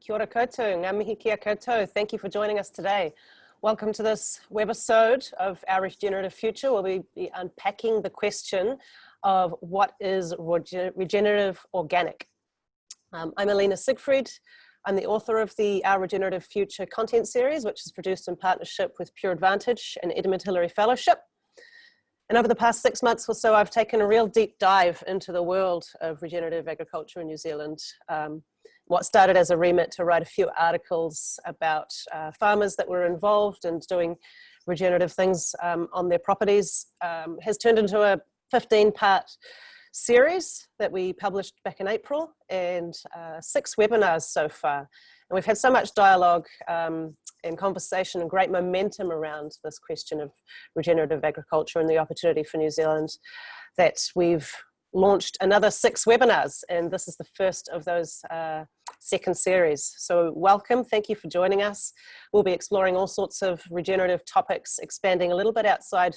Kia ora koutou, ngā mihi kia koutou. Thank you for joining us today. Welcome to this webisode of Our Regenerative Future we'll be unpacking the question of what is regenerative organic. Um, I'm Alina Siegfried. I'm the author of the Our Regenerative Future content series, which is produced in partnership with Pure Advantage and Edmund Hillary Fellowship. And over the past six months or so, I've taken a real deep dive into the world of regenerative agriculture in New Zealand. Um, what started as a remit to write a few articles about uh, farmers that were involved and doing regenerative things um, on their properties um, has turned into a 15 part series that we published back in April and uh, six webinars so far. And we've had so much dialogue um, and conversation and great momentum around this question of regenerative agriculture and the opportunity for New Zealand that we've launched another six webinars and this is the first of those uh, second series. So welcome, thank you for joining us. We'll be exploring all sorts of regenerative topics, expanding a little bit outside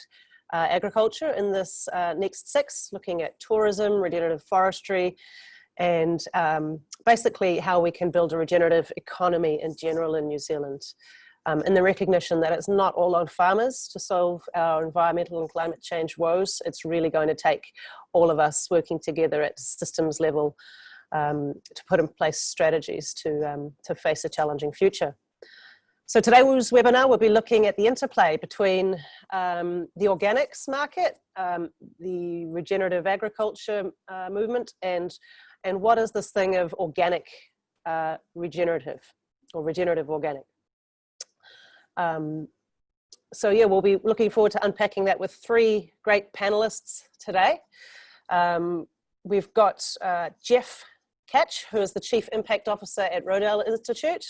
uh, agriculture in this uh, next six, looking at tourism, regenerative forestry, and um, basically how we can build a regenerative economy in general in New Zealand. Um, and the recognition that it's not all on farmers to solve our environmental and climate change woes. It's really going to take all of us working together at systems level um, to put in place strategies to, um, to face a challenging future. So today's webinar will be looking at the interplay between um, the organics market, um, the regenerative agriculture uh, movement, and and what is this thing of organic uh, regenerative or regenerative organic. Um, so yeah, we'll be looking forward to unpacking that with three great panelists today. Um, we've got uh, Jeff Tkach, who is the Chief Impact Officer at Rodale Institute.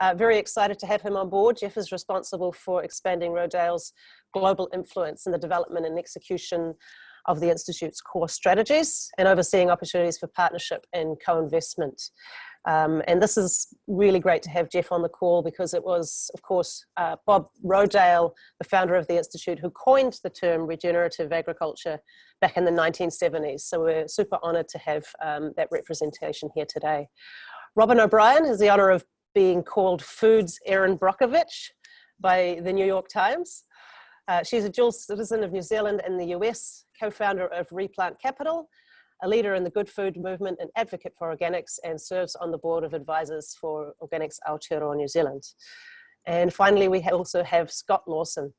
Uh, very excited to have him on board. Jeff is responsible for expanding Rodale's global influence in the development and execution of the Institute's core strategies and overseeing opportunities for partnership and co-investment. Um, and this is really great to have Jeff on the call because it was, of course, uh, Bob Rodale, the founder of the Institute, who coined the term regenerative agriculture back in the 1970s. So we're super honored to have um, that representation here today. Robyn O'Brien has the honor of being called Food's Erin Brockovich by the New York Times. Uh, she's a dual citizen of New Zealand and the US, co-founder of Replant Capital, a leader in the good food movement and advocate for organics and serves on the board of advisors for Organics Aotearoa New Zealand. And finally, we also have Scott Lawson,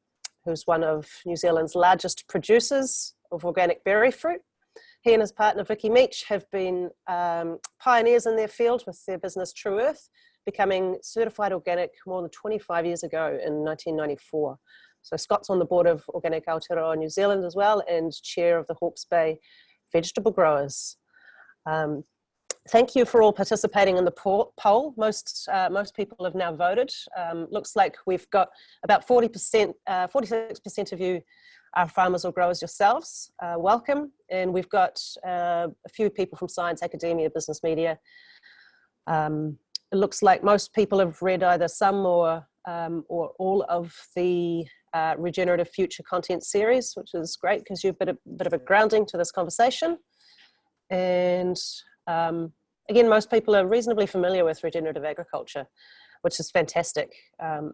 who's one of New Zealand's largest producers of organic berry fruit. He and his partner Vicky Meach have been um, pioneers in their field with their business True Earth, becoming certified organic more than 25 years ago in 1994. So Scott's on the board of Organic Aotearoa New Zealand as well and chair of the Hawke's Bay Vegetable Growers. Um, thank you for all participating in the poll. Most, uh, most people have now voted. Um, looks like we've got about 40%, 46% uh, of you are farmers or growers yourselves. Uh, welcome. And we've got uh, a few people from science, academia, business media. Um, it looks like most people have read either some or, um, or all of the uh, Regenerative Future content series, which is great because you've been a bit of a grounding to this conversation. And um, again, most people are reasonably familiar with regenerative agriculture, which is fantastic. Um,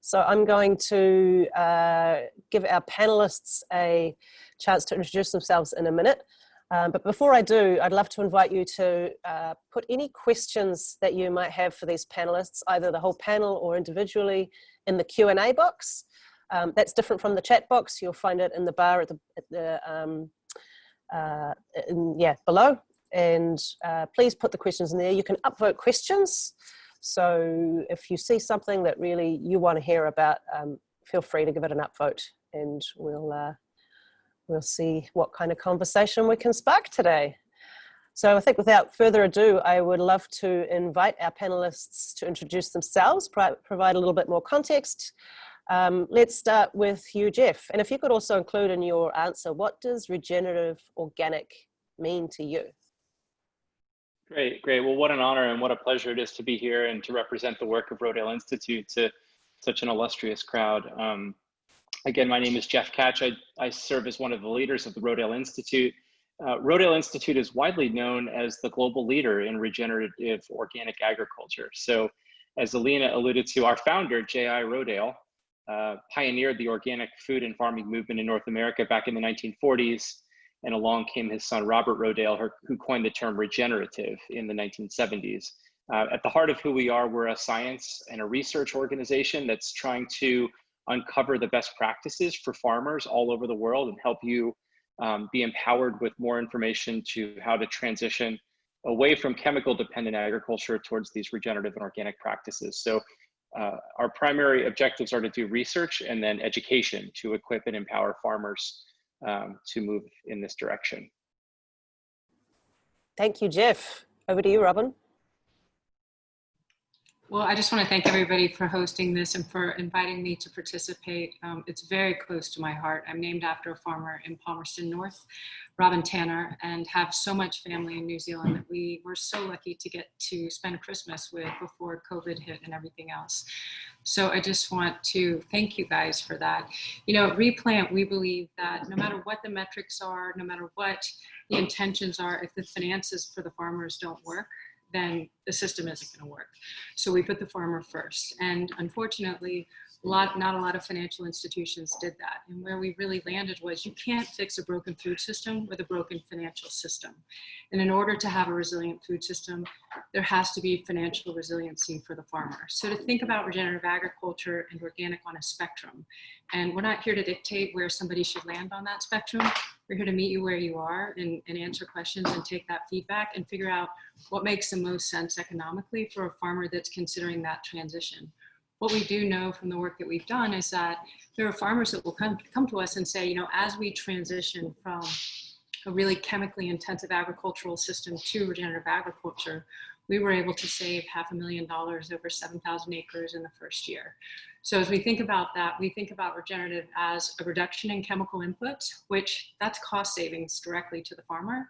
so I'm going to uh, give our panelists a chance to introduce themselves in a minute. Um, but before I do, I'd love to invite you to uh, put any questions that you might have for these panelists, either the whole panel or individually in the Q&A box. Um, that's different from the chat box. You'll find it in the bar at the, at the um, uh, in, yeah, below. And uh, please put the questions in there. You can upvote questions. So if you see something that really you want to hear about, um, feel free to give it an upvote and we'll, uh, we'll see what kind of conversation we can spark today. So I think without further ado, I would love to invite our panelists to introduce themselves, provide a little bit more context, um, let's start with you, Jeff. And if you could also include in your answer, what does regenerative organic mean to you? Great, great. Well, what an honor and what a pleasure it is to be here and to represent the work of Rodale Institute to such an illustrious crowd. Um, again, my name is Jeff Tkach. I, I serve as one of the leaders of the Rodale Institute. uh, Rodale Institute is widely known as the global leader in regenerative organic agriculture. So as Alina alluded to, our founder, J.I. Rodale, uh, pioneered the organic food and farming movement in North America back in the 1940s. And along came his son, Robert Rodale, who coined the term regenerative in the 1970s. Uh, at the heart of who we are, we're a science and a research organization that's trying to uncover the best practices for farmers all over the world and help you um, be empowered with more information to how to transition away from chemical dependent agriculture towards these regenerative and organic practices. So uh, our primary objectives are to do research and then education to equip and empower farmers um, to move in this direction. Thank you, Jeff. Over to you, Robyn. Well, I just want to thank everybody for hosting this and for inviting me to participate. Um, it's very close to my heart. I'm named after a farmer in Palmerston North, Robin Tanner, and have so much family in New Zealand that we were so lucky to get to spend Christmas with before COVID hit and everything else. So I just want to thank you guys for that. You know, Replant, we believe that no matter what the metrics are, no matter what the intentions are, if the finances for the farmers don't work, then the system isn't going to work. So we put the farmer first. And unfortunately, lot, not a lot of financial institutions did that. And where we really landed was you can't fix a broken food system with a broken financial system. And in order to have a resilient food system, there has to be financial resiliency for the farmer. So to think about regenerative agriculture and organic on a spectrum. And we're not here to dictate where somebody should land on that spectrum. We're here to meet you where you are and, and answer questions and take that feedback and figure out what makes the most sense economically for a farmer that's considering that transition what we do know from the work that we've done is that there are farmers that will come, come to us and say, you know, as we transition from a really chemically intensive agricultural system to regenerative agriculture, we were able to save half a million dollars over 7,000 acres in the first year. So as we think about that, we think about regenerative as a reduction in chemical inputs, which that's cost savings directly to the farmer,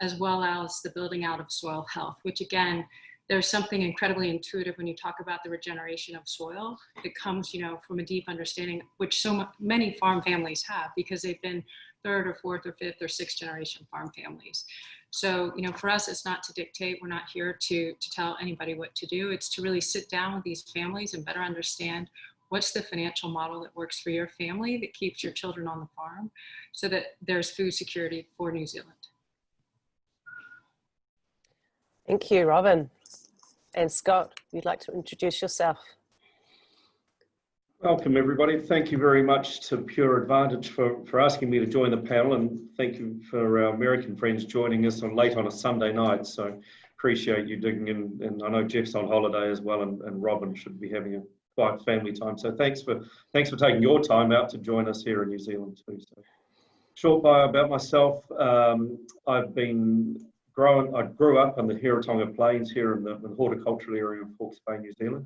as well as the building out of soil health, which again, there's something incredibly intuitive when you talk about the regeneration of soil. It comes, you know, from a deep understanding, which so many farm families have because they've been third or fourth or fifth or sixth generation farm families. So, you know, for us, it's not to dictate. We're not here to, to tell anybody what to do. It's to really sit down with these families and better understand what's the financial model that works for your family that keeps your children on the farm so that there's food security for New Zealand. Thank you, Robyn. And Scott, you'd like to introduce yourself. Welcome everybody. Thank you very much to Pure Advantage for, for asking me to join the panel and thank you for our American friends joining us on late on a Sunday night. So appreciate you digging in and I know Jeff's on holiday as well and, and Robyn should be having a quiet family time. So thanks for thanks for taking your time out to join us here in New Zealand too. So short bio about myself. Um, I've been grown, I grew up on the Heretaunga Plains here in the, in the horticultural area of Hawke's Bay, New Zealand.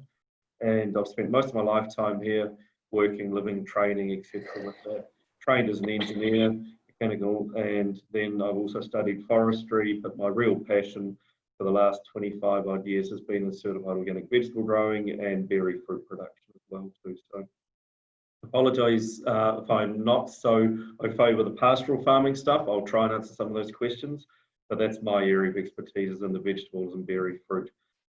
And I've spent most of my lifetime here working, living, training, etc. Trained as an engineer, mechanical, and then I've also studied forestry, but my real passion for the last 25 odd years has been in certified organic vegetable growing and berry fruit production as well too. So apologise uh, if I'm not so au fait with the pastoral farming stuff. I'll try and answer some of those questions. But that's my area of expertise is in the vegetables and berry fruit.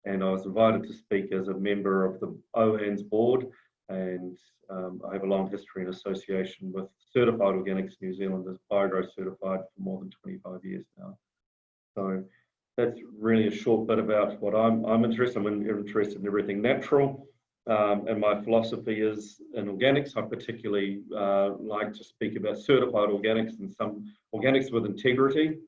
And I was invited to speak as a member of the OANZ board and um, I have a long history in association with Certified Organics New Zealand as BioGrow certified for more than 25 years now. So that's really a short bit about what I'm, I'm interested in. I'm interested in everything natural. Um, and my philosophy is in organics. I particularly uh, like to speak about certified organics and some organics with integrity.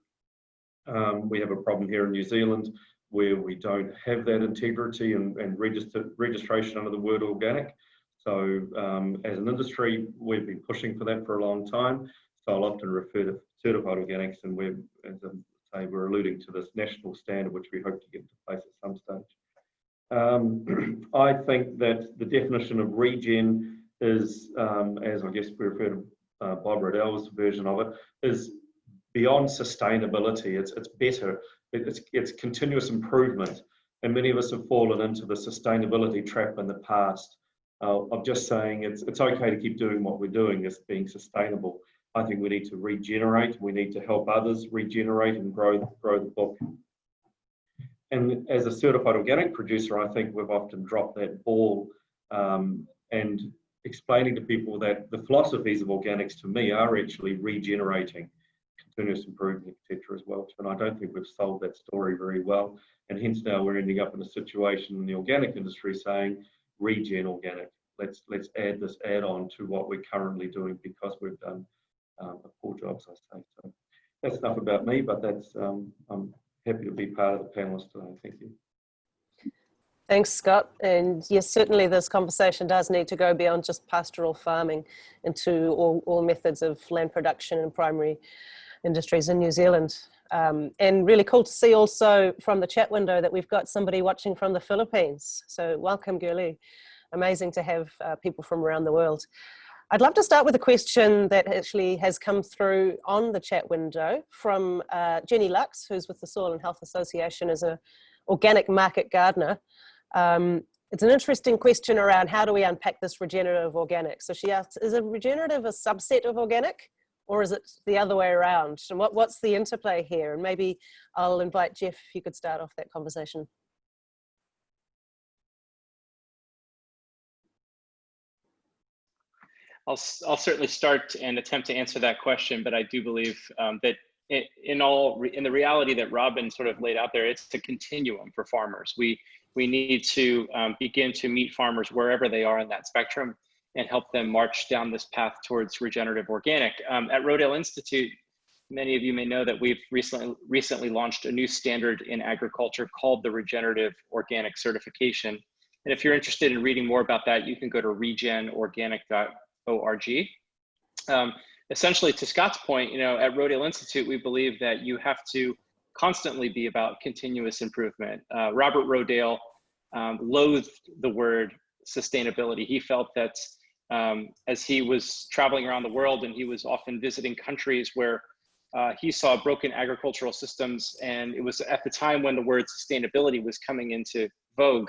Um, we have a problem here in New Zealand where we don't have that integrity and, and register, registration under the word organic. So um, as an industry, we've been pushing for that for a long time. So I'll often refer to certified organics and we're, as I say, we're alluding to this national standard, which we hope to get into place at some stage. Um, I think that the definition of regen is, um, as I guess we refer to uh, Bob Rodale's version of it, is beyond sustainability. It's, it's better. It's, it's continuous improvement. And many of us have fallen into the sustainability trap in the past uh, of just saying it's, it's okay to keep doing what we're doing as being sustainable. I think we need to regenerate. We need to help others regenerate and grow, grow the book. And as a certified organic producer, I think we've often dropped that ball um, and explaining to people that the philosophies of organics to me are actually regenerating, continuous improvement, etc. as well. And I don't think we've sold that story very well. And hence now we're ending up in a situation in the organic industry saying regen organic. Let's let's add this add-on to what we're currently doing because we've done um, a poor job, as I say. So that's enough about me, but that's um, I'm happy to be part of the panelists today. Thank you. Thanks, Scott. And yes, certainly this conversation does need to go beyond just pastoral farming into all, all methods of land production and primary industries in New Zealand. Um, and really cool to see also from the chat window that we've got somebody watching from the Philippines. So welcome, Gurley. Amazing to have uh, people from around the world. I'd love to start with a question that actually has come through on the chat window from uh, Jenny Lux, who's with the Soil and Health Association as an organic market gardener. Um, it's an interesting question around how do we unpack this regenerative organic. So she asks, is a regenerative a subset of organic or is it the other way around? And what, what's the interplay here? And maybe I'll invite Jeff if you could start off that conversation. I'll, I'll certainly start and attempt to answer that question, but I do believe um, that in all in the reality that Robin sort of laid out there, it's a continuum for farmers. We we need to um, begin to meet farmers wherever they are in that spectrum and help them march down this path towards regenerative organic. Um, at Rodale Institute, many of you may know that we've recently recently launched a new standard in agriculture called the Regenerative Organic Certification. And if you're interested in reading more about that, you can go to regenorganic.org. Um, essentially, to Scott's point, you know, at Rodale Institute, we believe that you have to constantly be about continuous improvement. Uh, Robert Rodale um, loathed the word sustainability. He felt that um, as he was traveling around the world and he was often visiting countries where uh, he saw broken agricultural systems, and it was at the time when the word sustainability was coming into vogue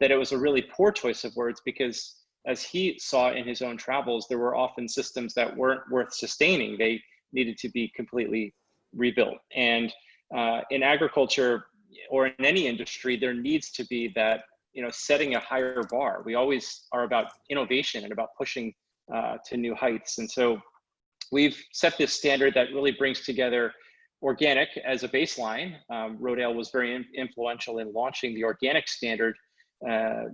that it was a really poor choice of words because as he saw in his own travels, there were often systems that weren't worth sustaining. They needed to be completely rebuilt. And uh, in agriculture or in any industry, there needs to be that, you know, setting a higher bar. We always are about innovation and about pushing uh, to new heights. And so we've set this standard that really brings together organic as a baseline. Um, Rodale was very in influential in launching the organic standard. Uh,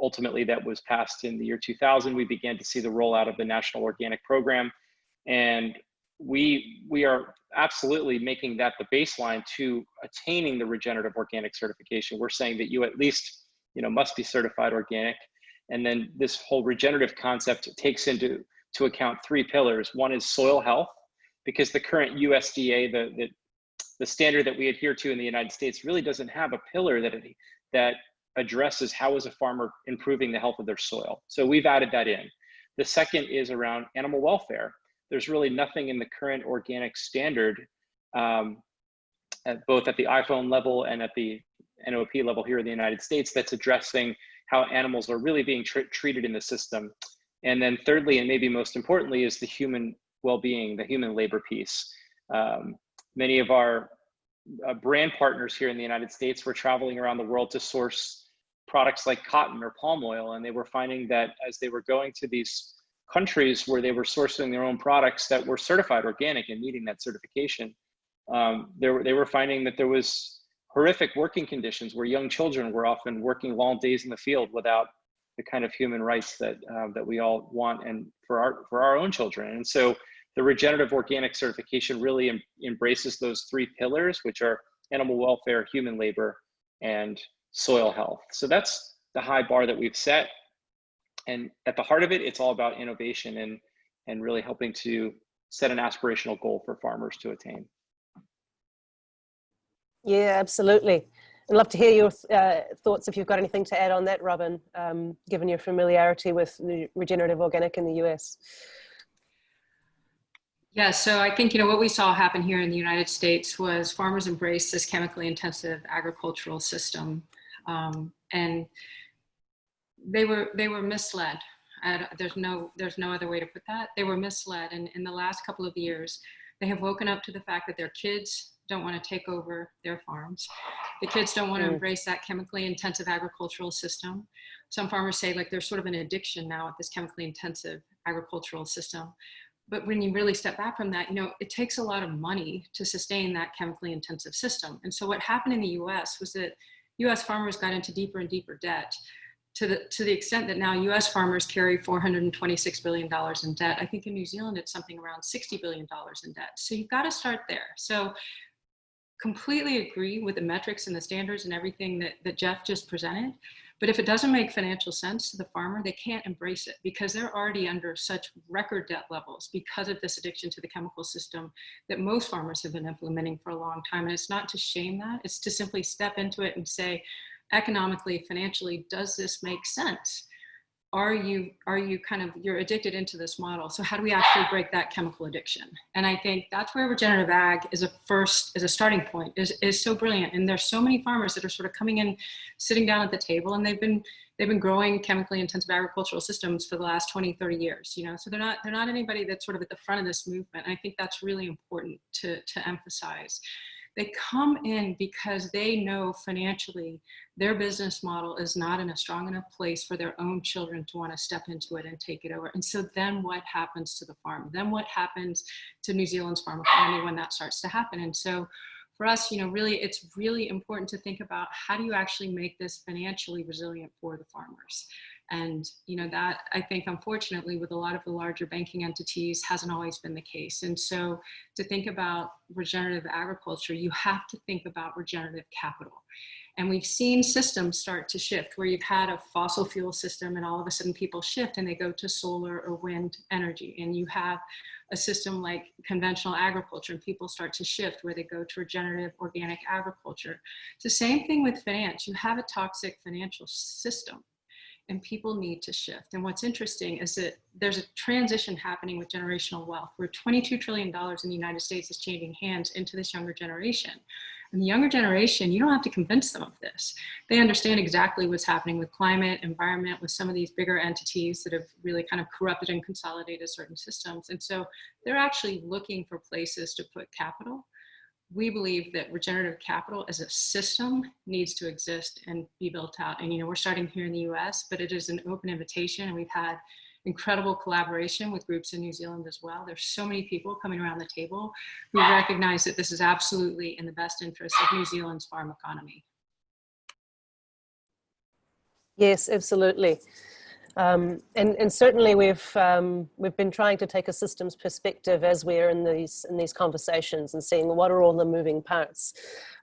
ultimately, that was passed in the year 2000. We began to see the rollout of the National Organic Program. And we we are absolutely making that the baseline to attaining the regenerative organic certification. We're saying that you at least you know must be certified organic, and then this whole regenerative concept takes into to account three pillars. One is soil health, because the current USDA the the, the standard that we adhere to in the United States really doesn't have a pillar that it, that addresses how is a farmer improving the health of their soil. So we've added that in. The second is around animal welfare there's really nothing in the current organic standard, um, at both at the IFOAM level and at the NOP level here in the United States, that's addressing how animals are really being tr treated in the system. And then thirdly, and maybe most importantly, is the human well-being, the human labor piece. Um, many of our uh, brand partners here in the United States were traveling around the world to source products like cotton or palm oil, and they were finding that as they were going to these countries where they were sourcing their own products that were certified organic and meeting that certification, um, they, were, they were finding that there was horrific working conditions where young children were often working long days in the field without the kind of human rights that uh, that we all want and for our for our own children. And so the regenerative organic certification really em embraces those three pillars, which are animal welfare, human labor, and soil health. So that's the high bar that we've set and at the heart of it, it's all about innovation and, and really helping to set an aspirational goal for farmers to attain. Yeah, absolutely. I'd love to hear your uh, thoughts if you've got anything to add on that, Robyn, um, given your familiarity with regenerative organic in the US. Yeah, so I think, you know, what we saw happen here in the United States was farmers embraced this chemically intensive agricultural system. Um, and they were they were misled. There's no there's no other way to put that. They were misled, and in the last couple of years, they have woken up to the fact that their kids don't want to take over their farms. The kids don't want to Mm. embrace that chemically intensive agricultural system. Some farmers say like there's sort of an addiction now at this chemically intensive agricultural system. But when you really step back from that, you know, it takes a lot of money to sustain that chemically intensive system. And so what happened in the US was that US farmers got into deeper and deeper debt to the, to the extent that now US farmers carry $426 billion in debt. I think in New Zealand, it's something around $60 billion in debt. So you've got to start there. So completely agree with the metrics and the standards and everything that, that Jeff just presented. But if it doesn't make financial sense to the farmer, they can't embrace it because they're already under such record debt levels because of this addiction to the chemical system that most farmers have been implementing for a long time. And it's not to shame that, it's to simply step into it and say, economically, financially, does this make sense? Are you, are you kind of, you're addicted into this model. So how do we actually break that chemical addiction? And I think that's where regenerative ag is a first, is a starting point, is, is so brilliant. And there's so many farmers that are sort of coming in, sitting down at the table and they've been, they've been growing chemically intensive agricultural systems for the last 20, 30 years, you know, so they're not, they're not anybody that's sort of at the front of this movement. And I think that's really important to, to emphasize. They come in because they know financially their business model is not in a strong enough place for their own children to want to step into it and take it over. And so then what happens to the farm? Then what happens to New Zealand's farm economy when that starts to happen? And so for us, you know, really, it's really important to think about how do you actually make this financially resilient for the farmers? And, you know, that I think, unfortunately, with a lot of the larger banking entities hasn't always been the case. And so to think about regenerative agriculture, you have to think about regenerative capital. And we've seen systems start to shift where you've had a fossil fuel system and all of a sudden people shift and they go to solar or wind energy. And you have a system like conventional agriculture and people start to shift where they go to regenerative organic agriculture. It's the same thing with finance. You have a toxic financial system and people need to shift. And what's interesting is that there's a transition happening with generational wealth where $22 trillion in the United States is changing hands into this younger generation. And the younger generation, you don't have to convince them of this. They understand exactly what's happening with climate, environment, with some of these bigger entities that have really kind of corrupted and consolidated certain systems. And so they're actually looking for places to put capital we believe that regenerative capital as a system needs to exist and be built out. And, you know, we're starting here in the US, but it is an open invitation. And we've had incredible collaboration with groups in New Zealand as well. There's so many people coming around the table who recognize that this is absolutely in the best interest of New Zealand's farm economy. Yes, absolutely. Um, and, and certainly we've um, we've been trying to take a systems perspective as we're in these in these conversations and seeing what are all the moving parts.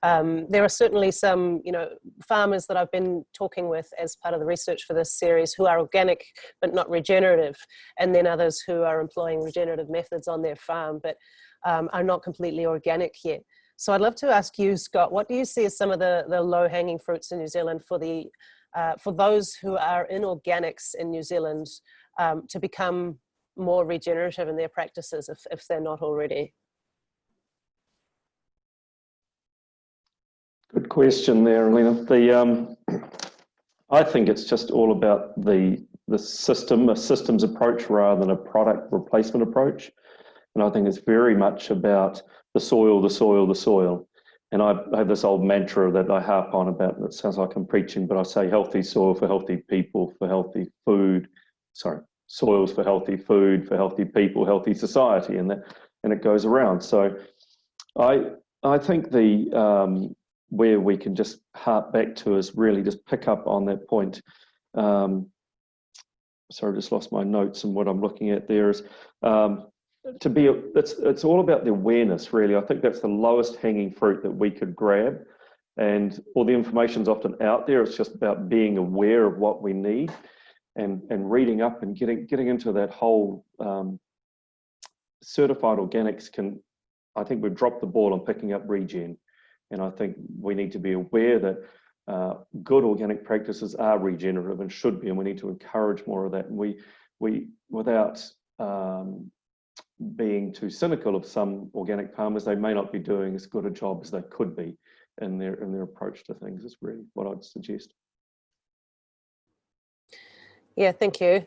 Um, there are certainly some you know farmers that I've been talking with as part of the research for this series who are organic but not regenerative, and then others who are employing regenerative methods on their farm but um, are not completely organic yet. So I'd love to ask you, Scott, what do you see as some of the, the low hanging fruits in New Zealand for the uh, for those who are in organics in New Zealand um, to become more regenerative in their practices if, if they're not already? Good question there, Alina. The, um, I think it's just all about the, the system, a systems approach rather than a product replacement approach. And I think it's very much about the soil, the soil, the soil. And I have this old mantra that I harp on about, it sounds like I'm preaching, but I say healthy soil for healthy people, for healthy food, sorry, soils for healthy food, for healthy people, healthy society, and that, and it goes around. So I, I think the, um, where we can just harp back to is really just pick up on that point. Um, sorry, I just lost my notes and what I'm looking at there is, um, to be it's it's all about the awareness really. I think that's the lowest hanging fruit that we could grab. And all the information's often out there. It's just about being aware of what we need and and reading up and getting getting into that whole um, certified organics can i think we've dropped the ball on picking up regen. And i think we need to be aware that uh, good organic practices are regenerative and should be and we need to encourage more of that. And we we without um, being too cynical of some organic farmers, they may not be doing as good a job as they could be in their in their approach to things is really what I'd suggest. Yeah, thank you.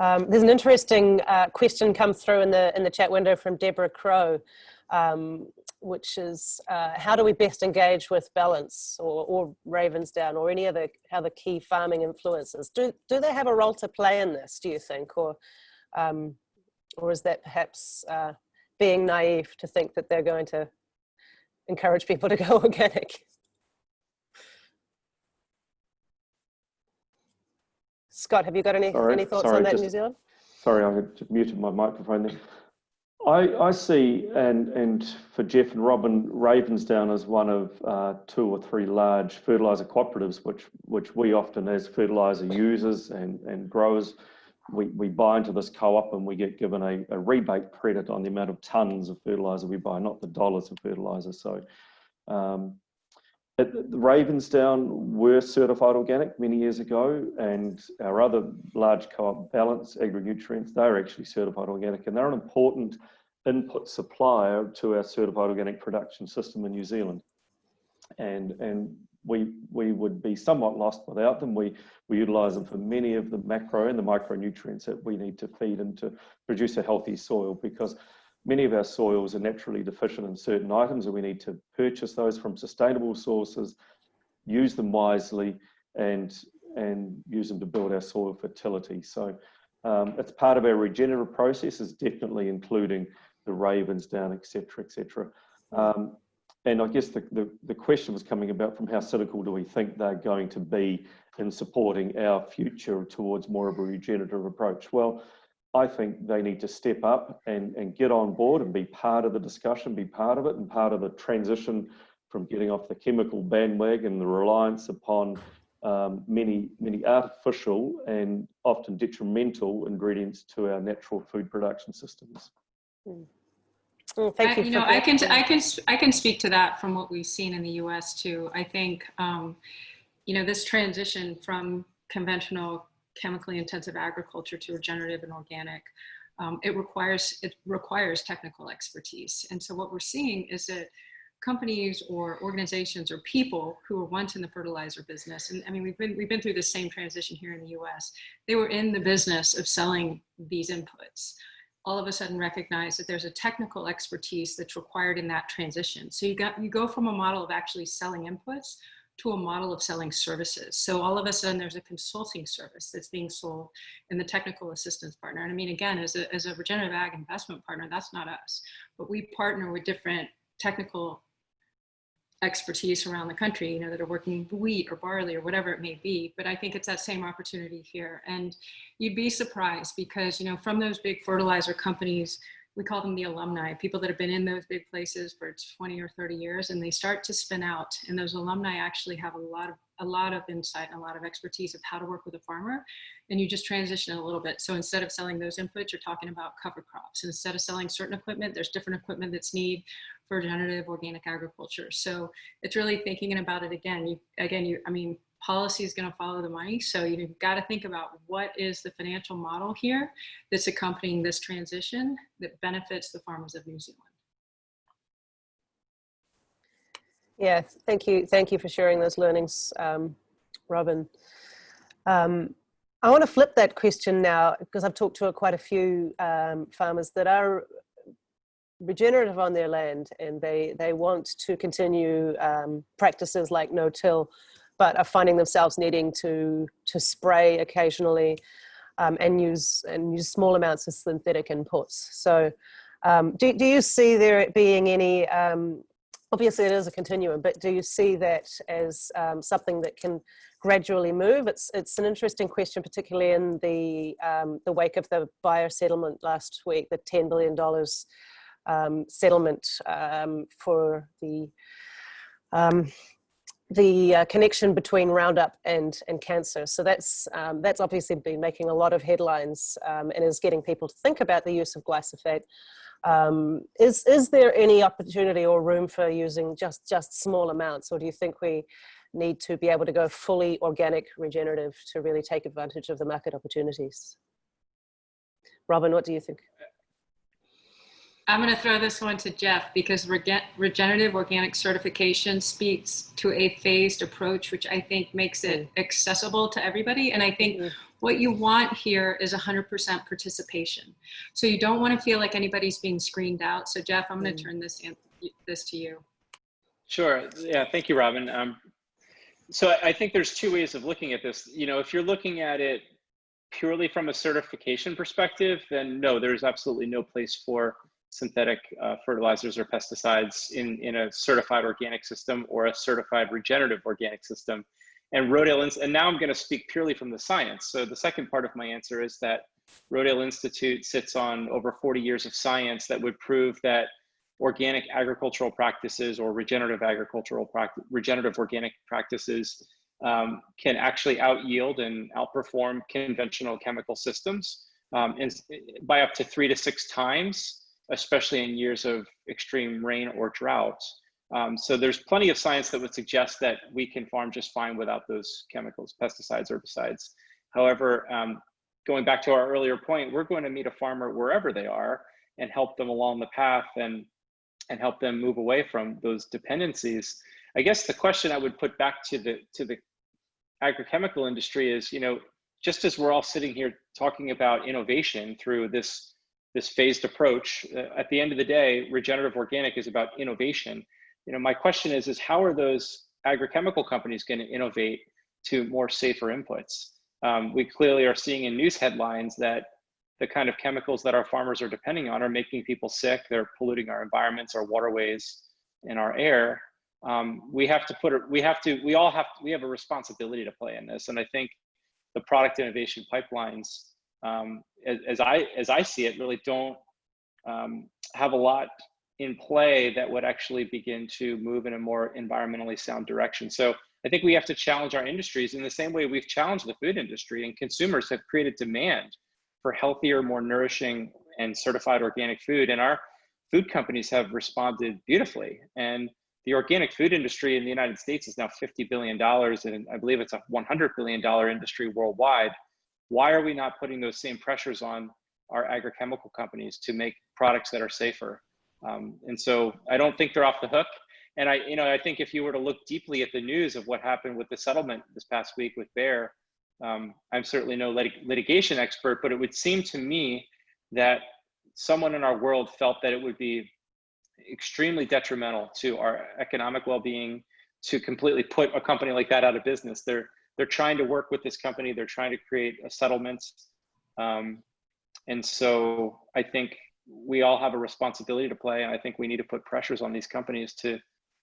Um, there's an interesting uh, question come through in the in the chat window from Deborah Crow, um, which is uh, how do we best engage with Balance or, or Ravensdown or any other other key farming influences Do do they have a role to play in this? Do you think, or um, or is that perhaps uh, being naive to think that they're going to encourage people to go organic? Scott, have you got any, Sorry, any thoughts sorry, on that just- in New Zealand? Sorry, I muted my microphone there. I, I see, and, and for Jeff and Robyn, Ravensdown is one of uh, two or three large fertiliser cooperatives, which, which we often as fertiliser users and, and growers, we, we buy into this co-op and we get given a, a rebate credit on the amount of tonnes of fertiliser we buy, not the dollars of fertiliser. So um, at Ravensdown were certified organic many years ago, and our other large co-op, Balance Agri-Nutrients, they're actually certified organic, and they're an important input supplier to our certified organic production system in New Zealand. And and we we would be somewhat lost without them. We we utilise them for many of the macro and the micronutrients that we need to feed and to produce a healthy soil because many of our soils are naturally deficient in certain items and we need to purchase those from sustainable sources, use them wisely and, and use them to build our soil fertility. So um, it's part of our regenerative process is definitely including the Ravensdown, etc., etc. Um, and I guess the, the, the question was coming about from how cynical do we think they're going to be in supporting our future towards more of a regenerative approach? Well, I think they need to step up and, and get on board and be part of the discussion, be part of it, and part of the transition from getting off the chemical bandwagon, and the reliance upon um, many, many artificial and often detrimental ingredients to our natural food production systems. Thank I, you. you know, I can, I can, I can speak to that from what we've seen in the U.S. too. I think, um, you know, this transition from conventional chemically intensive agriculture to regenerative and organic, um, it requires it requires technical expertise. And so what we're seeing is that companies or organizations or people who were once in the fertilizer business, and I mean we've been we've been through the same transition here in the U.S. They were in the business of selling these inputs. All of a sudden recognize that there's a technical expertise that's required in that transition. So you got you go from a model of actually selling inputs to a model of selling services. So all of a sudden there's a consulting service that's being sold in the technical assistance partner. And I mean, again, as a, as a regenerative ag investment partner, that's not us, but we partner with different technical expertise around the country, you know, that are working wheat or barley or whatever it may be. But I think it's that same opportunity here. And you'd be surprised because, you know, from those big fertilizer companies, we call them the alumni, people that have been in those big places for 20 or 30 years, and they start to spin out. And those alumni actually have a lot of a lot of insight and a lot of expertise of how to work with a farmer. And you just transition a little bit. So instead of selling those inputs, you're talking about cover crops. Instead of selling certain equipment, there's different equipment that's need for regenerative organic agriculture. So it's really thinking about it again. You again, you I mean, policy is going to follow the money. So you've got to think about what is the financial model here that's accompanying this transition that benefits the farmers of New Zealand. Yeah, thank you. Thank you for sharing those learnings, um, Robyn. Um, I want to flip that question now because I've talked to quite a few um, farmers that are regenerative on their land and they, they want to continue um, practices like no-till, but are finding themselves needing to, to spray occasionally um, and use and use small amounts of synthetic inputs. So um, do, do you see there being any um, obviously it is a continuum, but do you see that as um, something that can gradually move? It's it's an interesting question, particularly in the um, the wake of the Bayer settlement last week, the ten billion dollars um, settlement um, for the um, the uh, connection between Roundup and and cancer. So that's um, that's obviously been making a lot of headlines and is getting people to think about the use of glyphosate. Um, is is there any opportunity or room for using just just small amounts, or do you think we need to be able to go fully organic, regenerative to really take advantage of the market opportunities? Robyn, what do you think? I'm going to throw this one to Jeff because regen regenerative organic certification speaks to a phased approach, which I think makes it accessible to everybody. And I think Mhm. what you want here is 100% participation. So you don't want to feel like anybody's being screened out. So Jeff, I'm going to Mm. turn this in, this to you. Sure. Yeah. Thank you, Robyn. Um, so I, I think there's two ways of looking at this. You know, if you're looking at it purely from a certification perspective, then no, there's absolutely no place for synthetic uh, fertilizers or pesticides in, in a certified organic system or a certified regenerative organic system. And Rodale, and now I'm going to speak purely from the science. So the second part of my answer is that Rodale Institute sits on over 40 years of science that would prove that organic agricultural practices or regenerative agricultural practice, regenerative organic practices um, can actually out yield and outperform conventional chemical systems um, by up to three to six times, especially in years of extreme rain or drought. Um, so there's plenty of science that would suggest that we can farm just fine without those chemicals, pesticides, herbicides. However, um, going back to our earlier point, we're going to meet a farmer wherever they are and help them along the path and and help them move away from those dependencies. I guess the question I would put back to the to the agrochemical industry is, you know, just as we're all sitting here talking about innovation through this this phased approach, uh, at the end of the day, regenerative organic is about innovation. You know, my question is, is how are those agrochemical companies going to innovate to more safer inputs? Um, we clearly are seeing in news headlines that the kind of chemicals that our farmers are depending on are making people sick. They're polluting our environments, our waterways, and our air. Um, we have to put it, we have to, we all have, we have a responsibility to play in this. And I think the product innovation pipelines, um, as, as, I, as I see it, really don't um, have a lot in play that would actually begin to move in a more environmentally sound direction. So I think we have to challenge our industries in the same way we've challenged the food industry and consumers have created demand for healthier, more nourishing and certified organic food. And our food companies have responded beautifully. And the organic food industry in the United States is now $50 billion, and I believe it's a $100 billion industry worldwide. Why are we not putting those same pressures on our agrochemical companies to make products that are safer? Um, and so I don't think they're off the hook. And I, you know, I think if you were to look deeply at the news of what happened with the settlement this past week with Bayer, um, I'm certainly no lit litigation expert, but it would seem to me that someone in our world felt that it would be extremely detrimental to our economic well-being to completely put a company like that out of business. They're they're trying to work with this company. They're trying to create a settlement, um, and so I think we all have a responsibility to play, and I think we need to put pressures on these companies to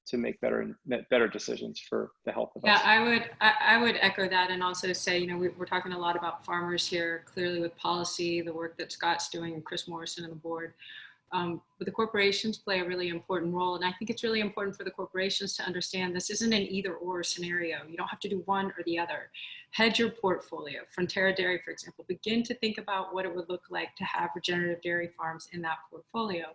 to make better better decisions for the health of yeah, us. I would I, I, would echo that and also say, you know, we, are talking a lot about farmers here, clearly with policy, the work that Scott's doing and Chris Morrison and the board. Um, but the corporations play a really important role. And I think it's really important for the corporations to understand this isn't an either or scenario. You don't have to do one or the other. Hedge your portfolio. Fonterra Dairy, for example, begin to think about what it would look like to have regenerative dairy farms in that portfolio.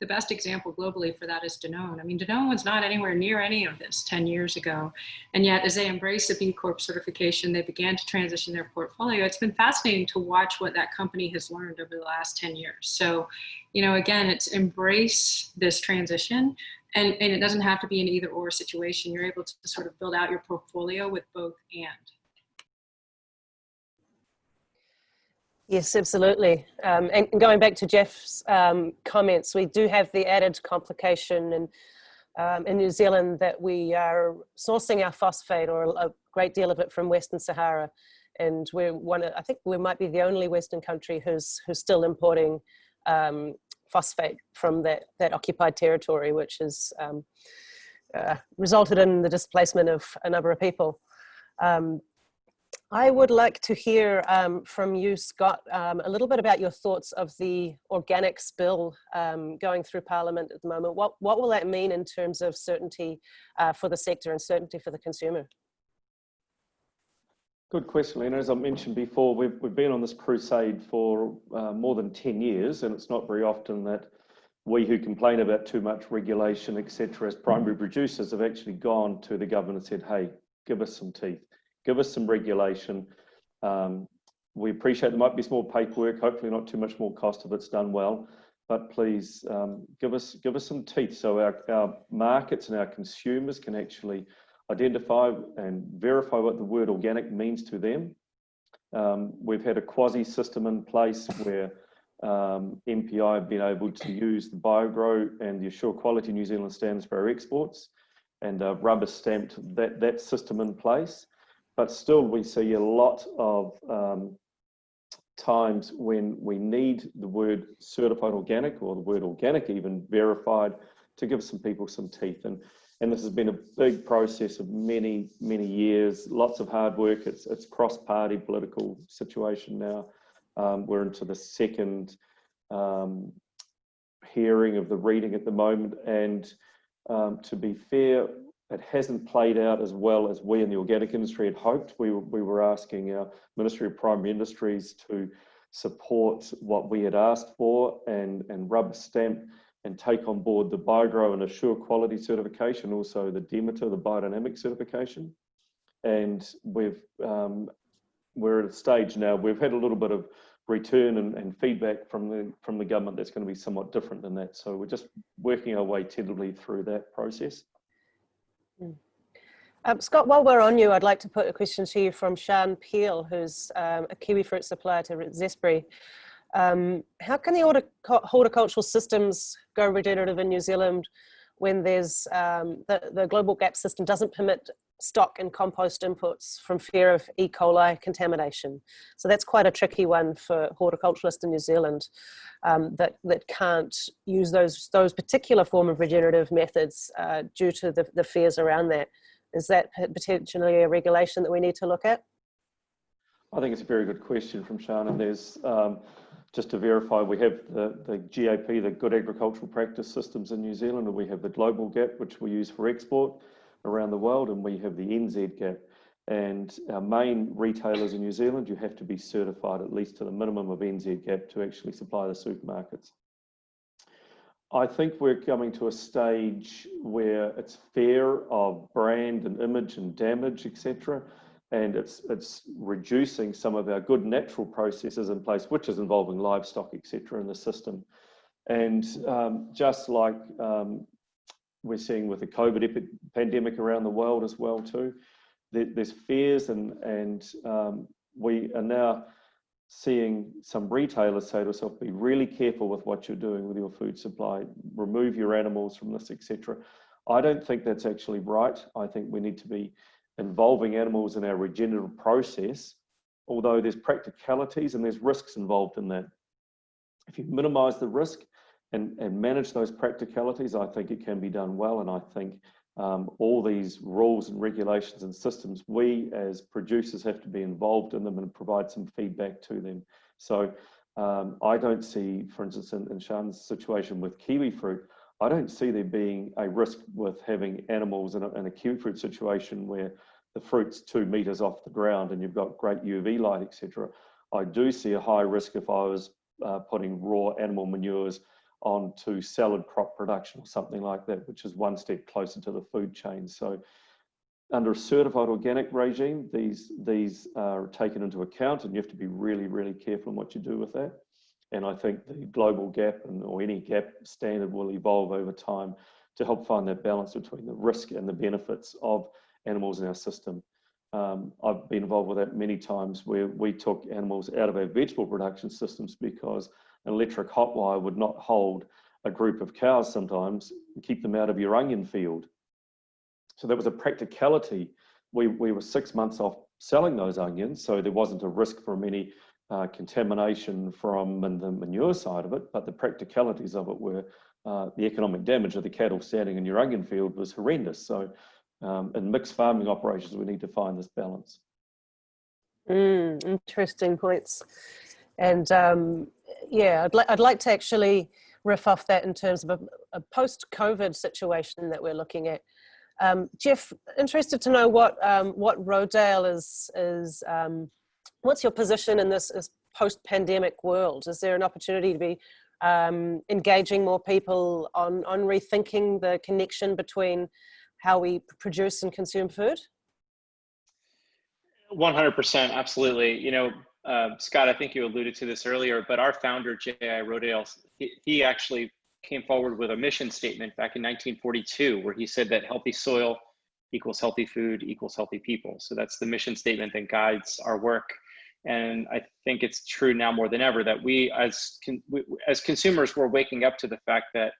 The best example globally for that is Danone. I mean, Danone was not anywhere near any of this 10 years ago. And yet as they embrace the B Corp certification, they began to transition their portfolio. It's been fascinating to watch what that company has learned over the last 10 years. So, you know, again, it's embrace this transition and, and it doesn't have to be an either or situation. You're able to sort of build out your portfolio with both and. Yes, absolutely. Um, and going back to Jeff's um, comments, we do have the added complication in, um, in New Zealand that we are sourcing our phosphate or a great deal of it from Western Sahara. And we're one, I think we might be the only Western country who's, who's still importing um, phosphate from that, that occupied territory, which has um, uh, resulted in the displacement of a number of people. Um, I would like to hear um, from you, Scott, um, a little bit about your thoughts of the organics bill um, going through Parliament at the moment. What, what will that mean in terms of certainty uh, for the sector and certainty for the consumer? Good question, Lena. As I mentioned before, we've, we've been on this crusade for uh, more than 10 years, and it's not very often that we who complain about too much regulation, etc., as primary producers have actually gone to the government and said, hey, give us some teeth give us some regulation. Um, we appreciate there might be more paperwork, hopefully not too much more cost if it's done well. but please um, give us give us some teeth so our, our markets and our consumers can actually identify and verify what the word organic means to them. Um, we've had a quasi system in place where um, MPI have been able to use the BioGrow and the AsureQuality New Zealand standards for our exports and uh, rubber stamped that, that system in place. But still we see a lot of um, times when we need the word certified organic or the word organic even verified to give some people some teeth. And, and this has been a big process of many, many years, lots of hard work. It's, it's cross-party political situation now. Um, we're into the second um, hearing of the reading at the moment. And um, to be fair, it hasn't played out as well as we in the organic industry had hoped. We, we were asking our Ministry of Primary Industries to support what we had asked for and, and rubber stamp and take on board the BioGrow and AsureQuality certification, also the Demeter, the biodynamic certification. And we've, um, we're at a stage now, we've had a little bit of return and, and, feedback from the, from the government that's going to be somewhat different than that. So we're just working our way tentatively through that process. Um, Scott, while we're on you, I'd like to put a question to you from Sian Peel, who's um, a kiwi fruit supplier to Zespri. Um, how can the horticultural systems go regenerative in New Zealand when there's um, the, the global gap system doesn't permit stock and compost inputs from fear of E. coli contamination. So that's quite a tricky one for horticulturalists in New Zealand um, that, that can't use those, those particular form of regenerative methods uh, due to the, the fears around that. Is that potentially a regulation that we need to look at? I think it's a very good question from Shannon. There's, um, just to verify, we have the, the GAP, the Good Agricultural Practice Systems in New Zealand, and we have the Global GAP, which we use for export around the world, and we have the NZ GAP. And our main retailers in New Zealand, you have to be certified at least to the minimum of NZ GAP to actually supply the supermarkets. I think we're coming to a stage where it's fair of brand and image and damage, etc. And it's it's reducing some of our good natural processes in place, which is involving livestock, etc., in the system. And um, just like um, we're seeing with the COVID pandemic around the world as well too, there, there's fears and and um, we are now seeing some retailers say to themselves, be really careful with what you're doing with your food supply, remove your animals from this, etc. I don't think that's actually right. I think we need to be involving animals in our regenerative process, although there's practicalities and there's risks involved in that. If you minimize the risk and, and manage those practicalities, I think it can be done well. And I think um, all these rules and regulations and systems, we as producers have to be involved in them and provide some feedback to them. So um, I don't see, for instance, in, in situation with kiwi fruit, I don't see there being a risk with having animals in a, in a kiwi fruit situation where the fruit's two meters off the ground and you've got great UV light, etc. I do see a high risk if I was uh, putting raw animal manures onto salad crop production or something like that, which is one step closer to the food chain. So under a certified organic regime, these, these are taken into account and you have to be really, really careful in what you do with that. And I think the global gap and, or any gap standard will evolve over time to help find that balance between the risk and the benefits of animals in our system. Um, I've been involved with that many times where we took animals out of our vegetable production systems because an electric hot wire would not hold a group of cows sometimes keep them out of your onion field. So there was a practicality. We, we were six months off selling those onions, so there wasn't a risk from any uh, contamination from the manure side of it, but the practicalities of it were uh, the economic damage of the cattle standing in your onion field was horrendous. So um, in mixed farming operations, we need to find this balance. Mm, interesting points. And um, yeah, I'd, li I'd like to actually riff off that in terms of a, a post-COVID situation that we're looking at. Um, Jeff, interested to know what um, what Rodale is is. Um, what's your position in this, this post-pandemic world? Is there an opportunity to be um, engaging more people on on rethinking the connection between how we produce and consume food? 100%, absolutely. You know, uh, Scott, I think you alluded to this earlier, but our founder, J.I. Rodale, he, he actually came forward with a mission statement back in 1942 where he said that healthy soil equals healthy food equals healthy people. So that's the mission statement that guides our work. And I think it's true now more than ever that we as, con we, as consumers, we're waking up to the fact that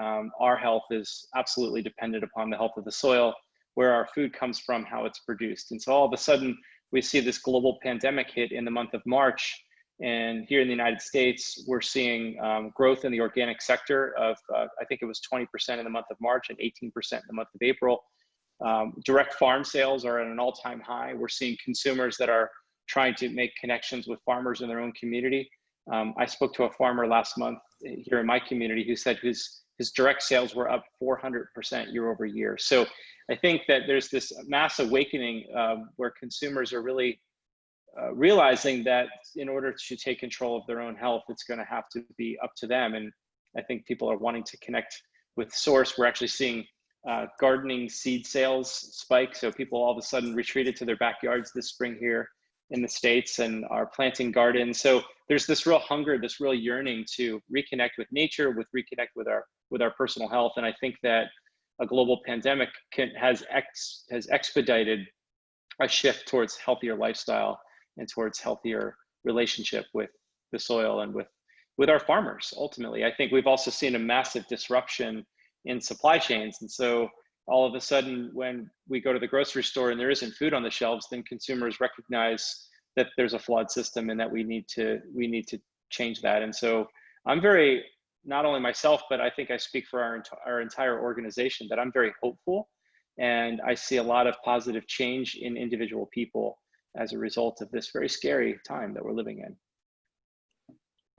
um, our health is absolutely dependent upon the health of the soil, where our food comes from, how it's produced. And so all of a sudden, we see this global pandemic hit in the month of March. And here in the United States, we're seeing um, growth in the organic sector of, uh, I think it was 20% in the month of March and 18% in the month of April. Um, direct farm sales are at an all time high. We're seeing consumers that are trying to make connections with farmers in their own community. Um, I spoke to a farmer last month here in my community who said his, his direct sales were up 400% year over year. So I think that there's this mass awakening uh, where consumers are really uh, realizing that in order to take control of their own health, it's going to have to be up to them. And I think people are wanting to connect with source. We're actually seeing uh, gardening seed sales spike. So people all of a sudden retreated to their backyards this spring here in the States and are planting gardens. So there's this real hunger, this real yearning to reconnect with nature, with reconnect with our with our personal health. And I think that a global pandemic can, has ex, has expedited a shift towards healthier lifestyle and towards healthier relationship with the soil and with with our farmers ultimately. I think we've also seen a massive disruption in supply chains. And so all of a sudden when we go to the grocery store and there isn't food on the shelves then consumers recognize that there's a flawed system and that we need to we need to change that. And so i'm very not only myself but i think i speak for our, our entire organization that i'm very hopeful and i see a lot of positive change in individual people as a result of this very scary time that we're living in.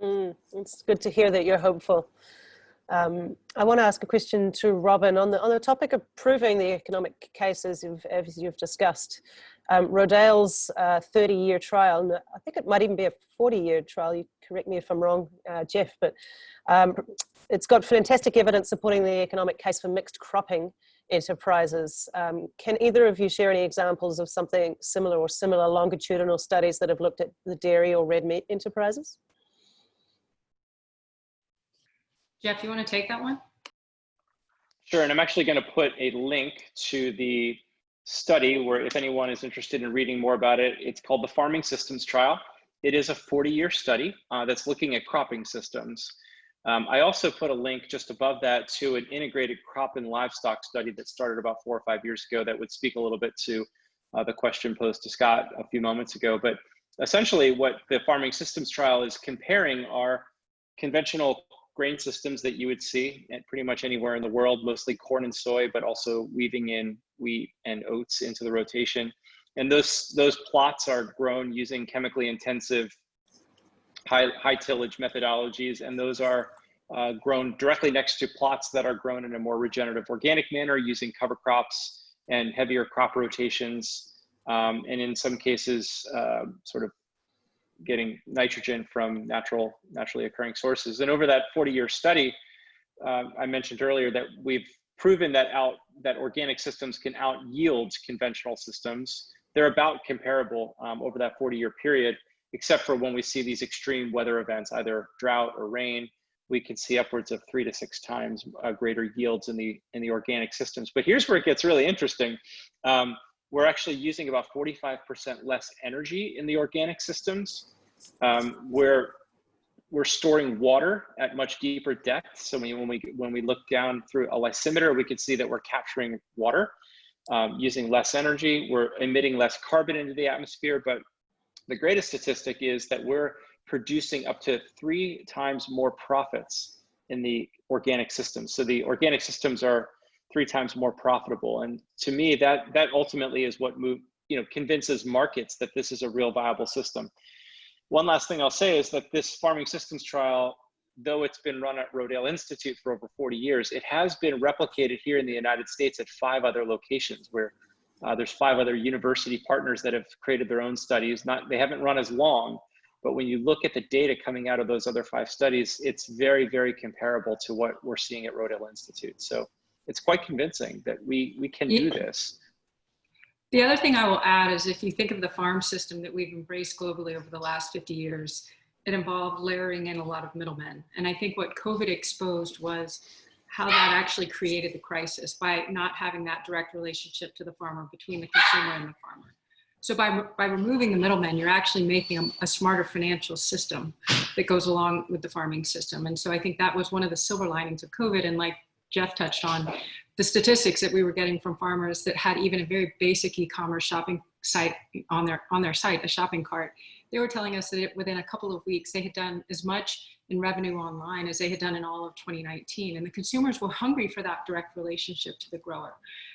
Mm, it's good to hear that you're hopeful um, I want to ask a question to Robyn on the on the topic of proving the economic cases you've, as you've discussed. Um, Rodale's 30-year uh, trial, I think it might even be a 40-year trial. You correct me if I'm wrong, uh, Jeff, but um, it's got fantastic evidence supporting the economic case for mixed cropping enterprises. Um, can either of you share any examples of something similar or similar longitudinal studies that have looked at the dairy or red meat enterprises? Jeff, you want to take that one? Sure, and I'm actually going to put a link to the study where if anyone is interested in reading more about it, it's called the Farming Systems Trial. It is a 40-year study uh, that's looking at cropping systems. Um, I also put a link just above that to an integrated crop and livestock study that started about four or five years ago that would speak a little bit to uh, the question posed to Scott a few moments ago. But essentially what the Farming Systems Trial is comparing are conventional grain systems that you would see at pretty much anywhere in the world, mostly corn and soy, but also weaving in wheat and oats into the rotation. And those, those plots are grown using chemically intensive high, high tillage methodologies. And those are uh, grown directly next to plots that are grown in a more regenerative organic manner using cover crops and heavier crop rotations. Um, and in some cases, uh, sort of getting nitrogen from natural, naturally occurring sources. And over that 40 year study, uh, I mentioned earlier that we've proven that out that organic systems can out yield conventional systems. They're about comparable um, over that 40 year period, except for when we see these extreme weather events, either drought or rain, we can see upwards of three to six times uh, greater yields in the in the organic systems. But here's where it gets really interesting. Um, we're actually using about 45% less energy in the organic systems. Um, we're, we're storing water at much deeper depths. So when we, when we look down through a lysimeter, we can see that we're capturing water um, using less energy. We're emitting less carbon into the atmosphere. But the greatest statistic is that we're producing up to three times more profits in the organic systems. So the organic systems are three times more profitable. And to me, that that ultimately is what move, you know, convinces markets that this is a real viable system. One last thing I'll say is that this farming systems trial, though it's been run at Rodale Institute for over 40 years, it has been replicated here in the United States at five other locations where uh, there's five other university partners that have created their own studies. Not They haven't run as long, but when you look at the data coming out of those other five studies, it's very, very comparable to what we're seeing at Rodale Institute. So it's quite convincing that we we can do this. The other thing I will add is if you think of the farm system that we've embraced globally over the last 50 years, it involved layering in a lot of middlemen. And I think what COVID exposed was how that actually created the crisis by not having that direct relationship to the farmer between the consumer and the farmer. So by, by removing the middlemen, you're actually making a, a, smarter financial system that goes along with the farming system. And so I think that was one of the silver linings of COVID. And like Jeff touched on, the statistics that we were getting from farmers that had even a very basic e-commerce shopping site on their, on their site, a shopping cart, they were telling us that it, within a couple of weeks, they had done as much in revenue online as they had done in all of 2019. And the consumers were hungry for that direct relationship to the grower.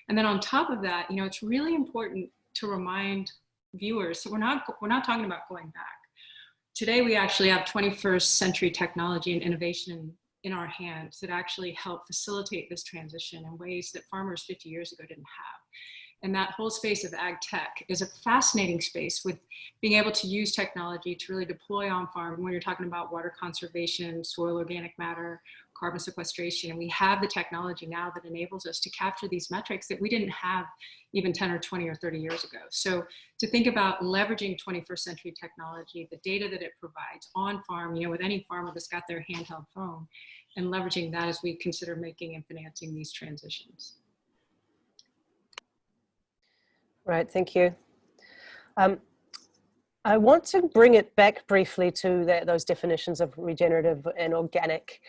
And then on top of that, you know, it's really important to remind viewers, so we're not, we're not talking about going back. Today, we actually have 21st century technology and innovation in our hands that actually help facilitate this transition in ways that farmers 50 years ago didn't have. And that whole space of ag tech is a fascinating space with being able to use technology to really deploy on farm when you're talking about water conservation, soil organic matter, carbon sequestration. And we have the technology now that enables us to capture these metrics that we didn't have even 10 or 20 or 30 years ago. So to think about leveraging 21st century technology, the data that it provides on farm, you know, with any farmer that's got their handheld phone, and leveraging that as we consider making and financing these transitions. Right, thank you. Um, I want to bring it back briefly to the, those definitions of regenerative and organic,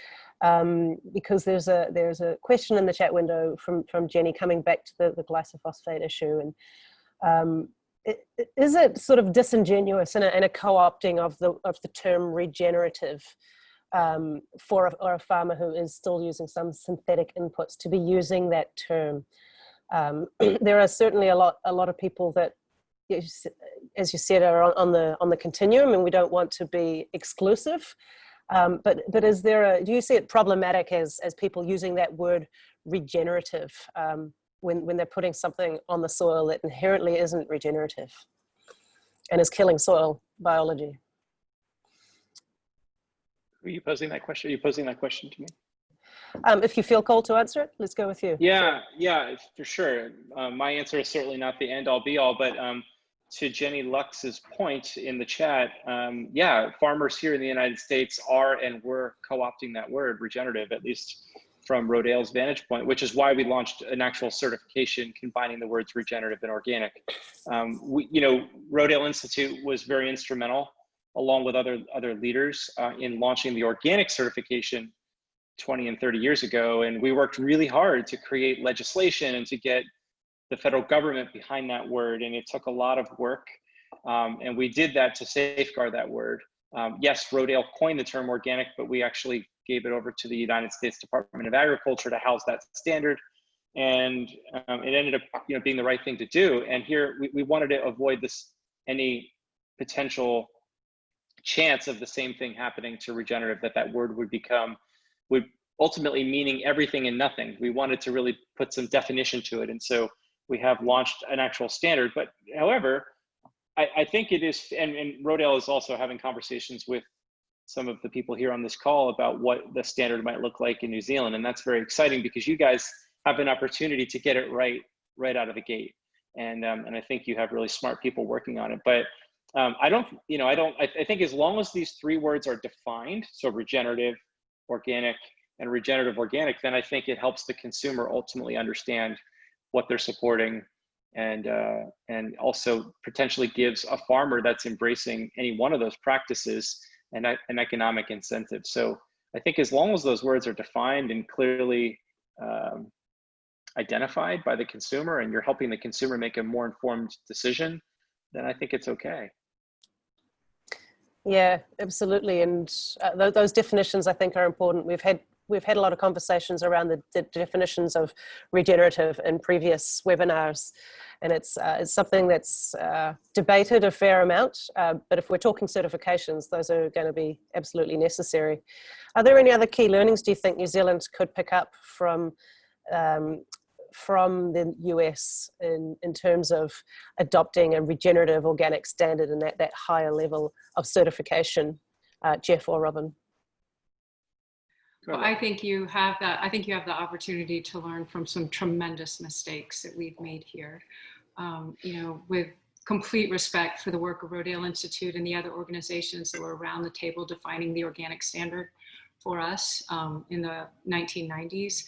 um, because there's a there's a question in the chat window from from Jenny coming back to the, the glyphosate issue, and um, it, is it sort of disingenuous and a, and a co-opting of the of the term regenerative um, for a, or a farmer who is still using some synthetic inputs to be using that term? Um, there are certainly a lot, a lot of people that, as you said, are on the on the continuum, and we don't want to be exclusive. Um, but but is there a? Do you see it problematic as as people using that word regenerative um, when when they're putting something on the soil that inherently isn't regenerative and is killing soil biology? Are you posing that question? Are you posing that question to me? Um, if you feel called to answer it, let's go with you. Yeah, yeah, for sure. Um, my answer is certainly not the end all be all, but um, to Jenny Lux's point in the chat, um, yeah, farmers here in the United States are and were co-opting that word regenerative, at least from Rodale's vantage point, which is why we launched an actual certification combining the words regenerative and organic. Um, we, you know, Rodale Institute was very instrumental along with other, other leaders uh, in launching the organic certification 20 and 30 years ago. And we worked really hard to create legislation and to get the federal government behind that word. And it took a lot of work. Um, and we did that to safeguard that word. Um, yes, Rodale coined the term organic, but we actually gave it over to the United States Department of Agriculture to house that standard. And um, it ended up you know, being the right thing to do. And here we, we wanted to avoid this any potential chance of the same thing happening to regenerative, that that word would become would ultimately meaning everything and nothing. We wanted to really put some definition to it. And so we have launched an actual standard. But however, I, I think it is, and, and Rodale is also having conversations with some of the people here on this call about what the standard might look like in New Zealand. And that's very exciting because you guys have an opportunity to get it right, right out of the gate. And, um, and I think you have really smart people working on it. But um, I don't, you know, I don't, I, I think as long as these three words are defined, so regenerative, organic and regenerative organic, then I think it helps the consumer ultimately understand what they're supporting and uh, and also potentially gives a farmer that's embracing any one of those practices an, an economic incentive. So I think as long as those words are defined and clearly um, identified by the consumer and you're helping the consumer make a more informed decision, then I think it's okay. Yeah, absolutely. And uh, th those definitions I think are important. We've had we've had a lot of conversations around the de definitions of regenerative in previous webinars, and it's uh, it's something that's uh, debated a fair amount. Uh, but if we're talking certifications, those are going to be absolutely necessary. Are there any other key learnings do you think New Zealand could pick up from um, from the US in, in terms of adopting a regenerative organic standard and that, that higher level of certification, uh, Jeff or Robyn? Well, I think you have that. I think you have the opportunity to learn from some tremendous mistakes that we've made here. um, you know, with complete respect for the work of Rodale Institute and the other organizations that were around the table defining the organic standard for us um, in the 1990s.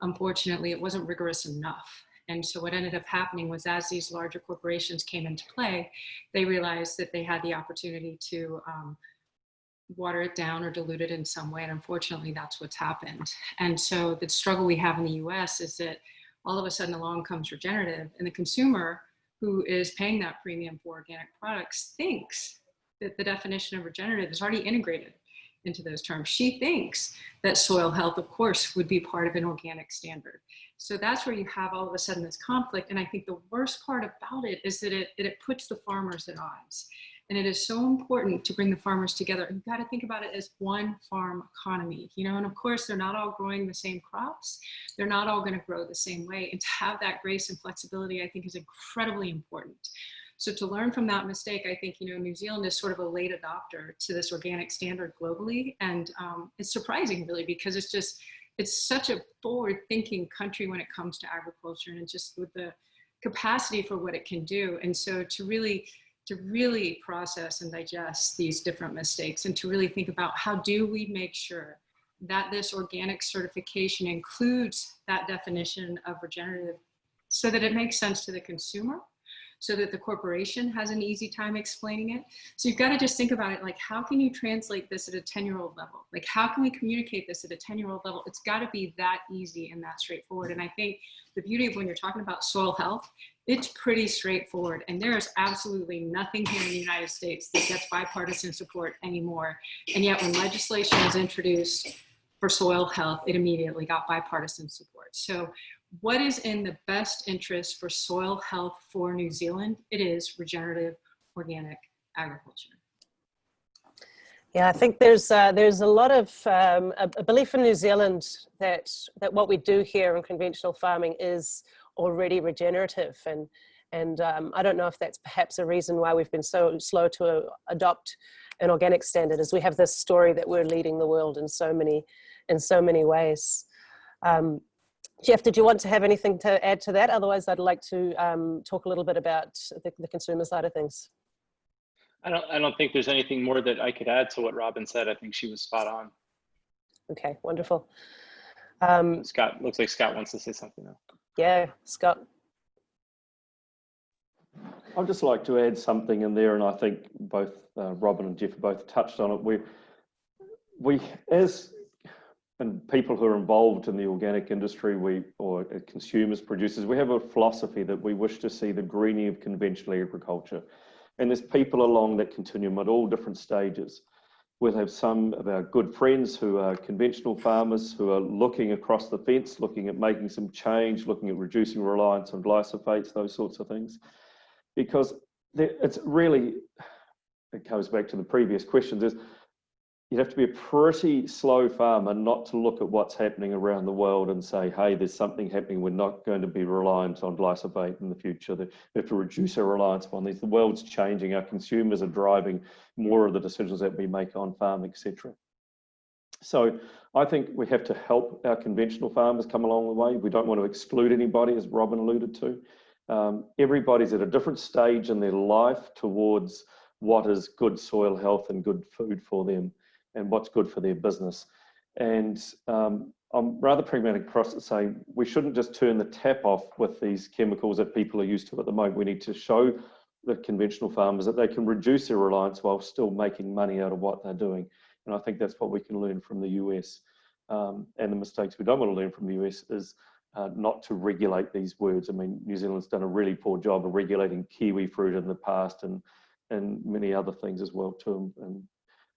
Unfortunately, it wasn't rigorous enough. And so what ended up happening was as these larger corporations came into play, they realized that they had the opportunity to um, water it down or dilute it in some way. And unfortunately, that's what's happened. And so the struggle we have in the US is that all of a sudden along comes regenerative and the consumer who is paying that premium for organic products thinks that the definition of regenerative is already integrated into those terms. She thinks that soil health, of course, would be part of an organic standard. So that's where you have all of a sudden this conflict. And I think the worst part about it is that it, it puts the farmers at odds. And it is so important to bring the farmers together. You've got to think about it as one farm economy, you know, and of course they're not all growing the same crops. They're not all going to grow the same way. And to have that grace and flexibility, I think is incredibly important. So to learn from that mistake, I think, you know, New Zealand is sort of a late adopter to this organic standard globally. And um, it's surprising really, because it's just, it's such a forward thinking country when it comes to agriculture and just with the capacity for what it can do. And so to really to really process and digest these different mistakes and to really think about how do we make sure that this organic certification includes that definition of regenerative so that it makes sense to the consumer so that the corporation has an easy time explaining it. So you've got to just think about it like, how can you translate this at a 10 year old level? Like, how can we communicate this at a 10 year old level? It's got to be that easy and that straightforward. And I think the beauty of when you're talking about soil health, it's pretty straightforward. And there is absolutely nothing here in the United States that gets bipartisan support anymore. And yet when legislation was introduced for soil health, it immediately got bipartisan support. So what is in the best interest for soil health for New Zealand? It is regenerative organic agriculture. Yeah, I think there's uh, there's a lot of um, a, belief in New Zealand that that what we do here in conventional farming is already regenerative, and and um, I don't know if that's perhaps a reason why we've been so slow to uh, adopt an organic standard, is we have this story that we're leading the world in so many in so many ways. Um, Jeff, did you want to have anything to add to that? Otherwise, I'd like to um, talk a little bit about the, the, consumer side of things. I don't, I don't think there's anything more that I could add to what Robyn said. I think she was spot on. Okay, wonderful. Um, Scott, looks like Scott wants to say something now. Yeah, Scott. I'd just like to add something in there, and I think both uh, Robyn and Jeff both touched on it. We, we as and people who are involved in the organic industry, we or consumers, producers, we have a philosophy that we wish to see the greening of conventional agriculture. And there's people along that continuum at all different stages. We'll have some of our good friends who are conventional farmers who are looking across the fence, looking at making some change, looking at reducing reliance on glyphosates, those sorts of things. Because it's really, it goes back to the previous questions, is you'd have to be a pretty slow farmer not to look at what's happening around the world and say, hey, there's something happening. We're not going to be reliant on glyphosate in the future. We have to reduce our reliance upon these. The world's changing. Our consumers are driving more of the decisions that we make on farm, etc. So I think we have to help our conventional farmers come along the way. We don't want to exclude anybody, as Robyn alluded to. Um, everybody's at a different stage in their life towards what is good soil health and good food for them and what's good for their business. And um, I'm rather pragmatic across to say we shouldn't just turn the tap off with these chemicals that people are used to at the moment. We need to show the conventional farmers that they can reduce their reliance while still making money out of what they're doing. And I think that's what we can learn from the US. Um, and the mistakes we don't want to learn from the US is uh, not to regulate these words. I mean, New Zealand's done a really poor job of regulating kiwi fruit in the past and and many other things as well too. And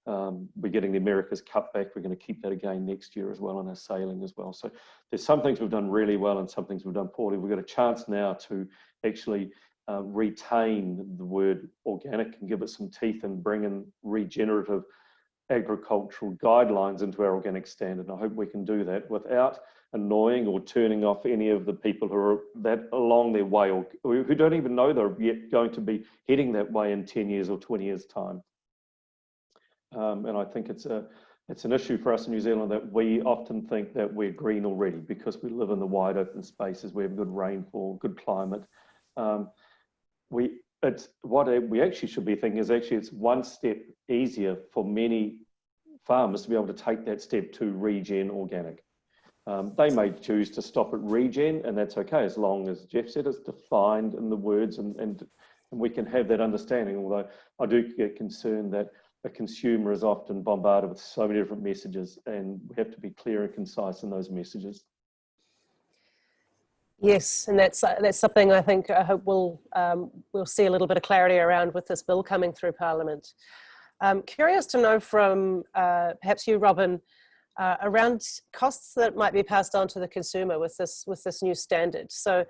um, we're getting the America's Cup back. We're going to keep that again next year as well on our sailing as well. So there's some things we've done really well and some things we've done poorly. We've got a chance now to actually uh, retain the word organic and give it some teeth and bring in regenerative agricultural guidelines into our organic standard. And I hope we can do that without annoying or turning off any of the people who are that along their way or who don't even know they're yet going to be heading that way in 10 years or 20 years time. Um, and I think it's a it's an issue for us in New Zealand that we often think that we're green already because we live in the wide open spaces, we have good rainfall, good climate. Um, we it's what we actually should be thinking is actually it's one step easier for many farmers to be able to take that step to regen organic. Um, they may choose to stop at regen and that's okay as long as Jeff said it's defined in the words and, and, and we can have that understanding although I do get concerned that a consumer is often bombarded with so many different messages and we have to be clear and concise in those messages. Yes, and that's that's something I think I hope we'll um, we'll see a little bit of clarity around with this bill coming through Parliament. Um, curious to know from uh, perhaps you, Robyn, uh, around costs that might be passed on to the consumer with this with this new standard. So,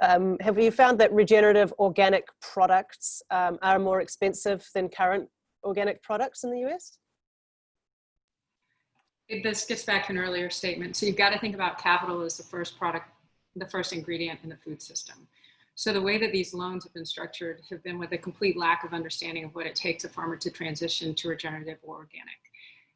um, have you found that regenerative organic products um, are more expensive than current organic products in the US? This gets back to an earlier statement. So you've got to think about capital as the first product the first ingredient in the food system. So the way that these loans have been structured have been with a complete lack of understanding of what it takes a farmer to transition to regenerative or organic.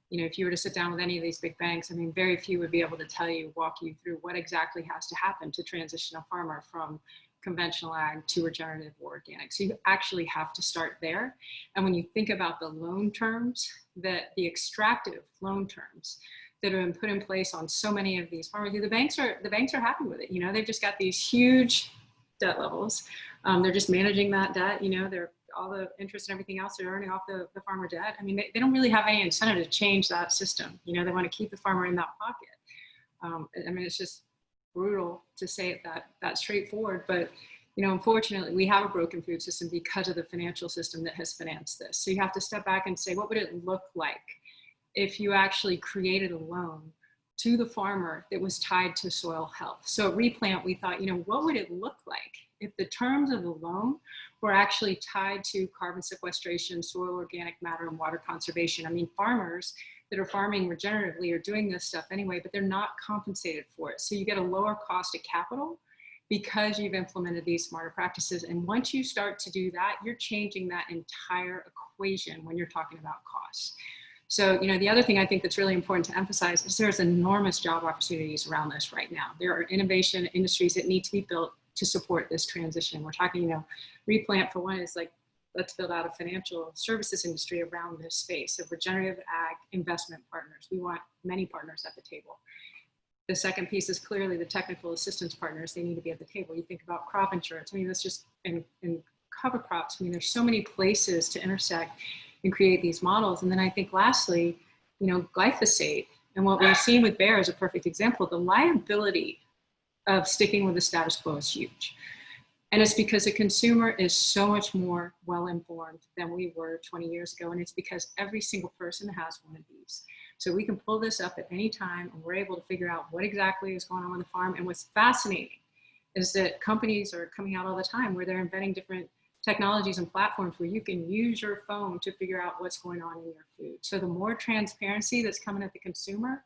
You know, if you were to sit down with any of these big banks, I mean, very few would be able to tell you, walk you through what exactly has to happen to transition a farmer from conventional ag to regenerative or organic. So you actually have to start there. And when you think about the loan terms, that the extractive loan terms, that have been put in place on so many of these farmers. The banks are the banks are happy with it. You know, they've just got these huge debt levels. Um, they're just managing that debt. You know, they're all the interest and everything else they're earning off the, the farmer debt. I mean, they, they don't really have any incentive to change that system. You know, they want to keep the farmer in that pocket. Um, I mean, it's just brutal to say it that that straightforward, but you know, unfortunately, we have a broken food system because of the financial system that has financed this. So you have to step back and say, what would it look like if you actually created a loan to the farmer that was tied to soil health. So at Replant, we thought, you know, what would it look like if the terms of the loan were actually tied to carbon sequestration, soil organic matter, and water conservation? I mean, farmers that are farming regeneratively are doing this stuff anyway, but they're not compensated for it. So you get a lower cost of capital because you've implemented these smarter practices. And once you start to do that, you're changing that entire equation when you're talking about costs. So, you know, the other thing I think that's really important to emphasize is there's enormous job opportunities around this right now. There are innovation industries that need to be built to support this transition. We're talking, you know, replant for one is like, let's build out a financial services industry around this space of regenerative ag investment partners. We want many partners at the table. The second piece is clearly the technical assistance partners. They need to be at the table. You think about crop insurance. I mean, that's just in, in cover crops. I mean, there's so many places to intersect and create these models. And then I think lastly, you know, glyphosate and what we've seen with Bayer is a perfect example. The liability of sticking with the status quo is huge. And it's because the consumer is so much more well-informed than we were 20 years ago. And it's because every single person has one of these. So we can pull this up at any time and we're able to figure out what exactly is going on on the farm. And what's fascinating is that companies are coming out all the time where they're inventing different technologies and platforms where you can use your phone to figure out what's going on in your food. So the more transparency that's coming at the consumer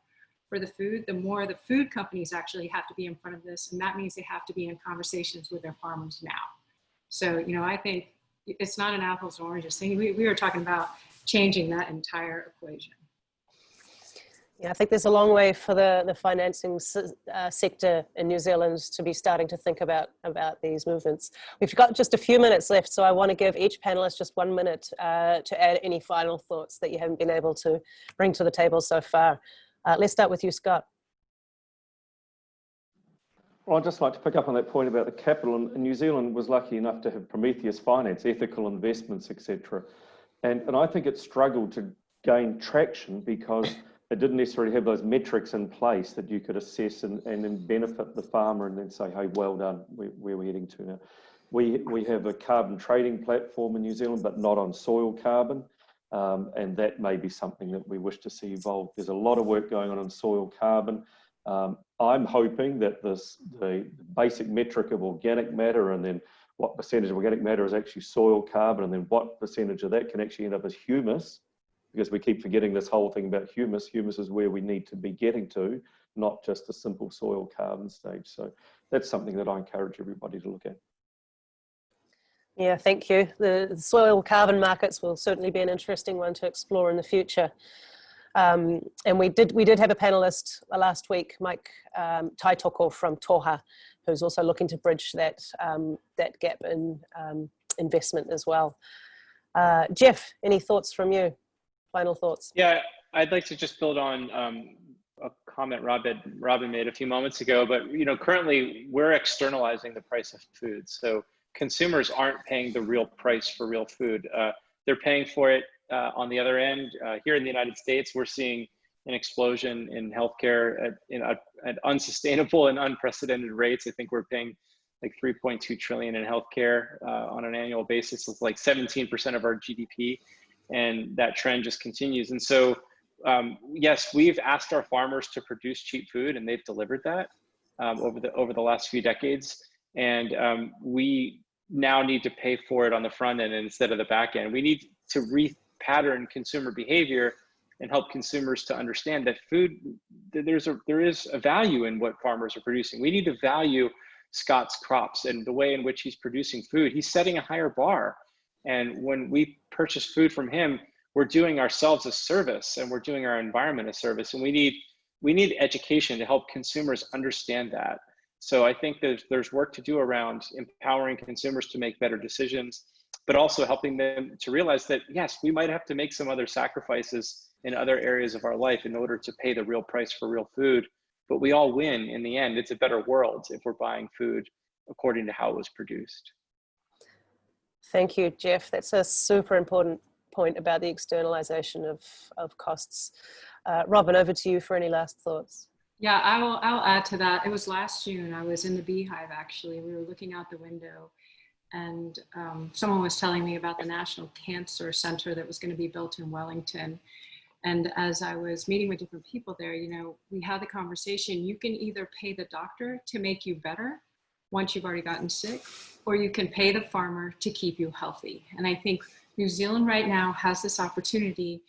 for the food, the more the food companies actually have to be in front of this. And that means they have to be in conversations with their farmers now. So, you know, I think it's not an apples and oranges thing. We, we were talking about changing that entire equation. Yeah, I think there's a long way for the, the financing uh, sector in New Zealand to be starting to think about, about these movements. We've got just a few minutes left, so I want to give each panelist just one minute uh, to add any final thoughts that you haven't been able to bring to the table so far. Uh, let's start with you, Scott. Well, I'd just like to pick up on that point about the capital. And New Zealand was lucky enough to have Prometheus Finance, ethical investments, etc. And, and I think it struggled to gain traction because it didn't necessarily have those metrics in place that you could assess and, and then benefit the farmer and then say, hey, well done, where, where we're heading to now. We, we have a carbon trading platform in New Zealand, but not on soil carbon. Um, and that may be something that we wish to see evolve. There's a lot of work going on on soil carbon. Um, I'm hoping that this the basic metric of organic matter and then what percentage of organic matter is actually soil carbon and then what percentage of that can actually end up as humus because we keep forgetting this whole thing about humus. Humus is where we need to be getting to, not just a simple soil carbon stage. So that's something that I encourage everybody to look at. Yeah, thank you. The soil carbon markets will certainly be an interesting one to explore in the future. Um, and we did we did have a panelist last week, Mike um, Taitoko from Toha, who's also looking to bridge that um, that gap in um, investment as well. Uh, Jeff, any thoughts from you? Final thoughts? Yeah, I'd like to just build on um, a comment Robyn, Robyn made a few moments ago, but you know, currently we're externalizing the price of food. So consumers aren't paying the real price for real food. Uh, they're paying for it uh, on the other end. Uh, here in the United States, we're seeing an explosion in healthcare at, in a, at unsustainable and unprecedented rates. I think we're paying like 3.2 trillion in healthcare uh, on an annual basis. It's like 17% of our GDP, and that trend just continues. And so, um, yes, we've asked our farmers to produce cheap food, and they've delivered that um, over the over the last few decades. And um, we now need to pay for it on the front end instead of the back end. We need to repattern consumer behavior and help consumers to understand that food there's a there is a value in what farmers are producing. We need to value Scott's crops and the way in which he's producing food. He's setting a higher bar. And when we purchase food from him, we're doing ourselves a service and we're doing our environment a service. And we need we need education to help consumers understand that. So I think there's there's work to do around empowering consumers to make better decisions, but also helping them to realize that yes, we might have to make some other sacrifices in other areas of our life in order to pay the real price for real food but we all win in the end. It's a better world if we're buying food according to how it was produced. Thank you, Jeff. That's a super important point about the externalization of, of costs. Uh, Robyn, over to you for any last thoughts. Yeah, I will, I'll add to that. It was last June, I was in the beehive actually. We were looking out the window and um, someone was telling me about the National Cancer Center that was gonna be built in Wellington. And as I was meeting with different people there, you know, we had the conversation, you can either pay the doctor to make you better once you've already gotten sick, or you can pay the farmer to keep you healthy. And I think New Zealand right now has this opportunity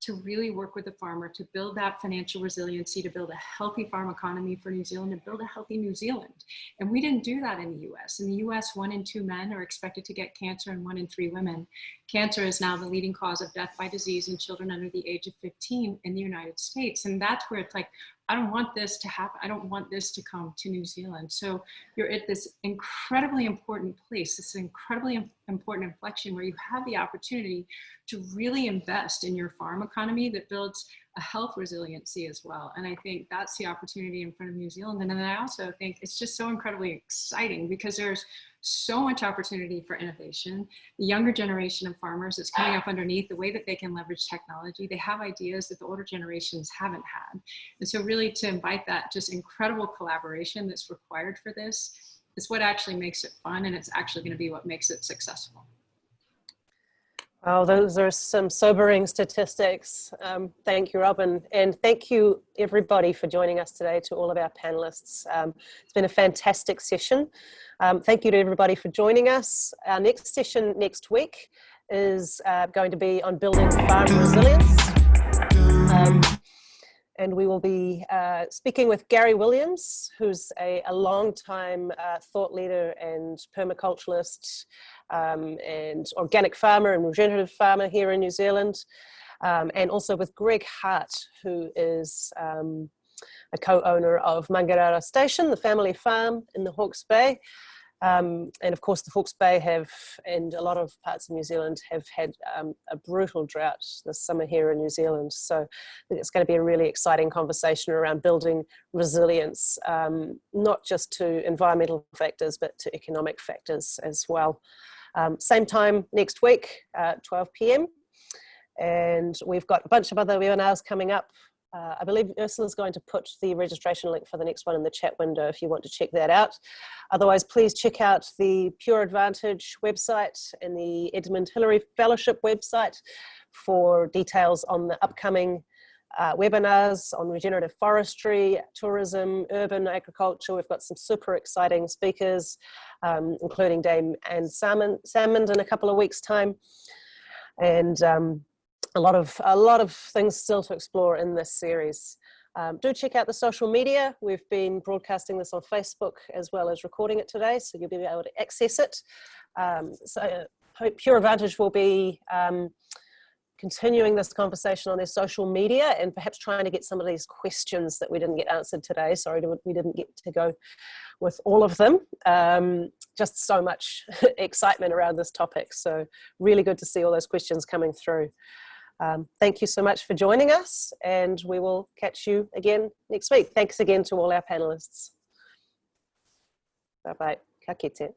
to really work with the farmer to build that financial resiliency, to build a healthy farm economy for New Zealand and build a healthy New Zealand. And we didn't do that in the US. In the US, one in two men are expected to get cancer and one in three women. Cancer is now the leading cause of death by disease in children under the age of 15 in the United States. And that's where it's like, I don't want this to happen. I don't want this to come to New Zealand. So you're at this incredibly important place, this incredibly important inflection where you have the opportunity to really invest in your farm economy that builds a health resiliency as well. And I think that's the opportunity in front of New Zealand. And then I also think it's just so incredibly exciting because there's so much opportunity for innovation. The younger generation of farmers that's coming up underneath the way that they can leverage technology, they have ideas that the older generations haven't had. And so really to invite that just incredible collaboration that's required for this is what actually makes it fun and it's actually gonna be what makes it successful. Oh, those are some sobering statistics. Um, thank you, Robyn. And thank you, everybody, for joining us today, to all of our panelists. Um, it's been a fantastic session. Um, thank you to everybody for joining us. Our next session next week is uh, going to be on building farm resilience. And we will be uh, speaking with Gary Williams, who's a, a long-time uh, thought leader and permaculturalist um, and organic farmer and regenerative farmer here in New Zealand. Um, and also with Greg Hart, who is um, a co-owner of Mangarara Station, the family farm in the Hawke's Bay. Um, and of course the Hawke's Bay have, and a lot of parts of New Zealand have had um, a brutal drought this summer here in New Zealand. So it's going to be a really exciting conversation around building resilience, um, not just to environmental factors, but to economic factors as well. Um, same time next week, uh, 12 p.m. And we've got a bunch of other webinars coming up. Uh, I believe Ursula's going to put the registration link for the next one in the chat window if you want to check that out. Otherwise, please check out the Pure Advantage website and the Edmund Hillary Fellowship website for details on the upcoming uh, webinars on regenerative forestry, tourism, urban agriculture. We've got some super exciting speakers, um, including Dame Anne Salmond, Salmond in a couple of weeks time. And um, a lot of a lot of things still to explore in this series. Um, do check out the social media. We've been broadcasting this on Facebook as well as recording it today, so you'll be able to access it. Um, so Pure Advantage will be um, continuing this conversation on their social media and perhaps trying to get some of these questions that we didn't get answered today. Sorry, we didn't get to go with all of them um, just so much excitement around this topic. So really good to see all those questions coming through. Um, thank you so much for joining us and we will catch you again next week. Thanks again to all our panelists. Bye-bye. Ka kite.